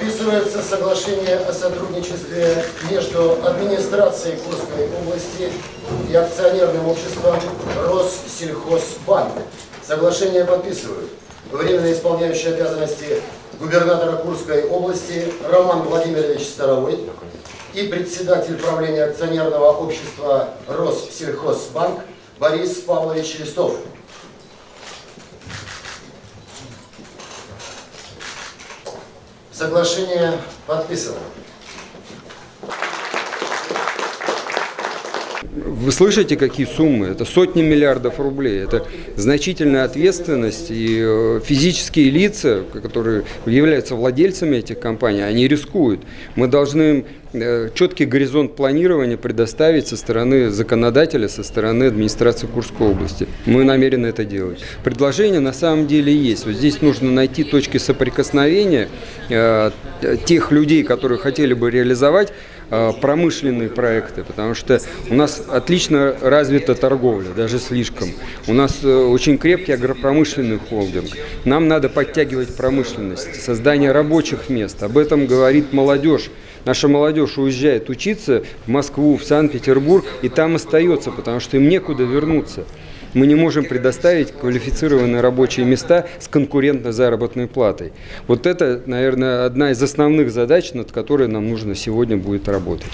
Подписывается соглашение о сотрудничестве между администрацией Курской области и акционерным обществом Россельхозбанк. Соглашение подписывают временно исполняющий обязанности губернатора Курской области Роман Владимирович Старовой и председатель правления акционерного общества Россельхозбанк Борис Павлович Листов. Соглашение подписано. Вы слышите, какие суммы? Это сотни миллиардов рублей. Это значительная ответственность. И э, физические лица, которые являются владельцами этих компаний, они рискуют. Мы должны э, четкий горизонт планирования предоставить со стороны законодателя, со стороны администрации Курской области. Мы намерены это делать. Предложение на самом деле есть. Вот здесь нужно найти точки соприкосновения э, тех людей, которые хотели бы реализовать промышленные проекты, потому что у нас отлично развита торговля, даже слишком. У нас э, очень крепкий агропромышленный холдинг. Нам надо подтягивать промышленность, создание рабочих мест. Об этом говорит молодежь. Наша молодежь уезжает учиться в Москву, в Санкт-Петербург, и там остается, потому что им некуда вернуться мы не можем предоставить квалифицированные рабочие места с конкурентной заработной платой. Вот это, наверное, одна из основных задач, над которой нам нужно сегодня будет работать.